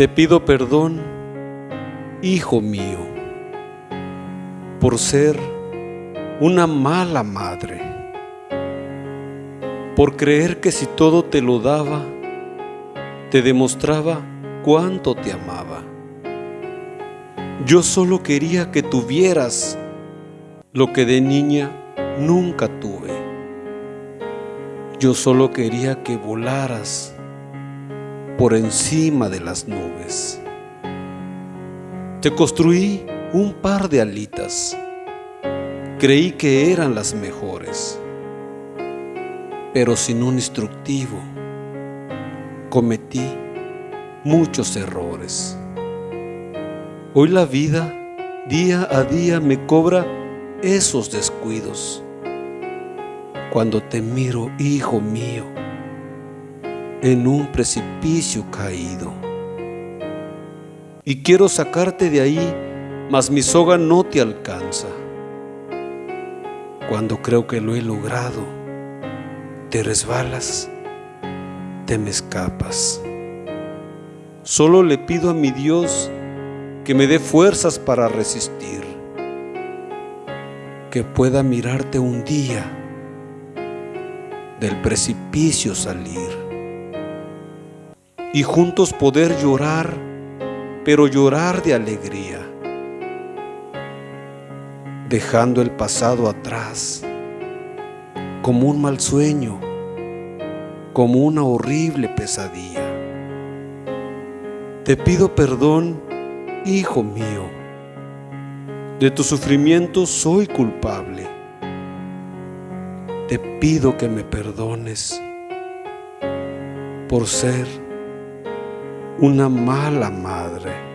Te pido perdón, hijo mío, por ser una mala madre, por creer que si todo te lo daba, te demostraba cuánto te amaba. Yo solo quería que tuvieras lo que de niña nunca tuve. Yo solo quería que volaras por encima de las nubes. Te construí un par de alitas. Creí que eran las mejores, pero sin un instructivo cometí muchos errores. Hoy la vida día a día me cobra esos descuidos. Cuando te miro, hijo mío, en un precipicio caído. Y quiero sacarte de ahí, mas mi soga no te alcanza. Cuando creo que lo he logrado, te resbalas, te me escapas. Solo le pido a mi Dios que me dé fuerzas para resistir, que pueda mirarte un día, del precipicio salir y juntos poder llorar, pero llorar de alegría, dejando el pasado atrás como un mal sueño, como una horrible pesadilla. Te pido perdón Hijo mío, de tu sufrimiento soy culpable. Te pido que me perdones por ser una mala madre.